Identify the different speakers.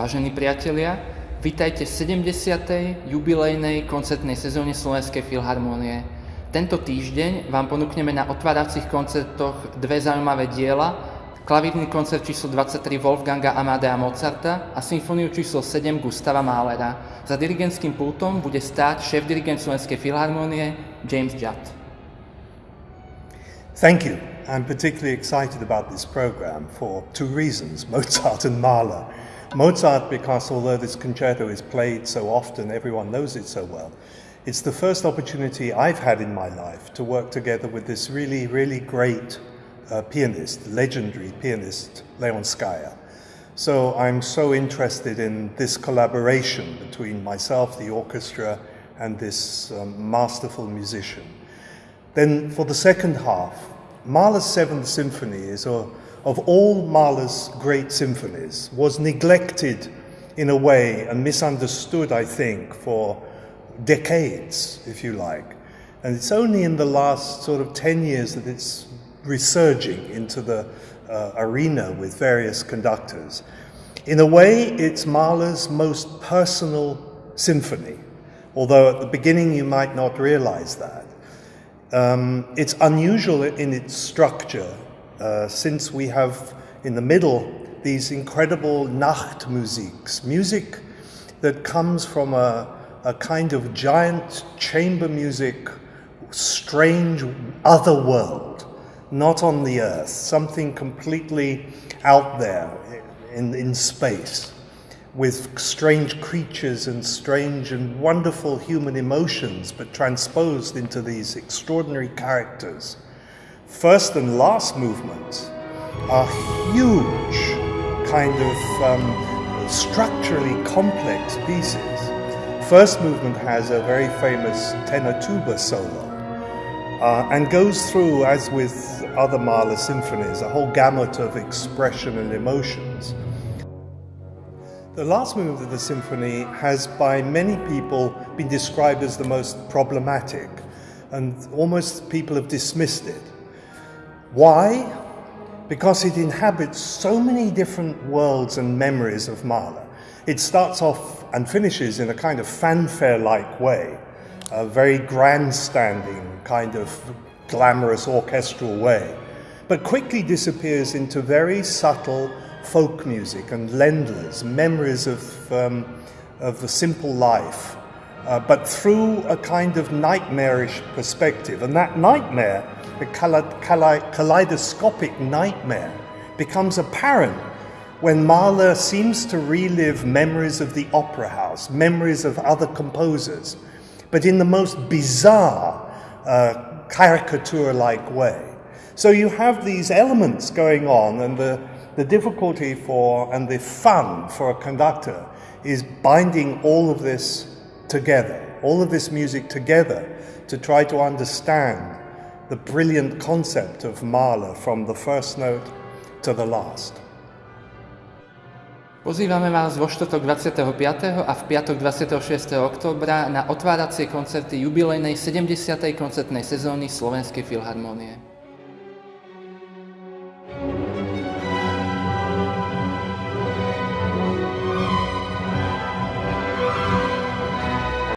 Speaker 1: Vážení priatelia, vítajte v 70. jubilejnej koncertnej sezóne Slovenskej filharmónie. Tento týždeň vám ponúkneme na otváracích koncertoch dve zaujímavé diela, klavírny koncert číslo 23 Wolfganga Amadea Mozarta a symfóniu číslo 7 Gustava Mahlera. Za dirigentským pultom bude stáť šéf-dirigent Slovenskej filharmónie James Judd.
Speaker 2: Thank you. I'm particularly excited about this program for two reasons Mozart and Mahler. Mozart, because although this concerto is played so often, everyone knows it so well, it's the first opportunity I've had in my life to work together with this really, really great uh, pianist, legendary pianist, Leonskaja. So I'm so interested in this collaboration between myself, the orchestra, and this um, masterful musician. Then for the second half, Mahler's Seventh Symphony is, a, of all Mahler's great symphonies, was neglected in a way and misunderstood, I think, for decades, if you like. And it's only in the last sort of 10 years that it's resurging into the uh, arena with various conductors. In a way, it's Mahler's most personal symphony, although at the beginning you might not realize that. Um, it's unusual in its structure uh, since we have in the middle these incredible Nachtmusiks, music that comes from a, a kind of giant chamber music, strange other world, not on the earth, something completely out there in, in space with strange creatures and strange and wonderful human emotions, but transposed into these extraordinary characters. First and last movements are huge, kind of um, structurally complex pieces. First movement has a very famous tenor tuba solo uh, and goes through, as with other Mahler symphonies, a whole gamut of expression and emotions. The last movement of the symphony has, by many people, been described as the most problematic, and almost people have dismissed it. Why? Because it inhabits so many different worlds and memories of Mahler. It starts off and finishes in a kind of fanfare like way, a very grandstanding, kind of glamorous orchestral way, but quickly disappears into very subtle folk music and Ländlers, memories of, um, of a simple life, uh, but through a kind of nightmarish perspective. And that nightmare, the kaleidoscopic nightmare, becomes apparent when Mahler seems to relive memories of the opera house, memories of other composers, but in the most bizarre, uh, caricature like way. So you have these elements going on, and the the difficulty for and the fun for a conductor is binding all of this together, all of this music together to try to understand the brilliant concept of Mahler from the first note to the last.
Speaker 1: Pozývame vás vo štvrtok 25. a v piatok 26. oktobra na otváracie koncerty jubilejnej 70. koncertnej sezóny Slovenskej filharmónie.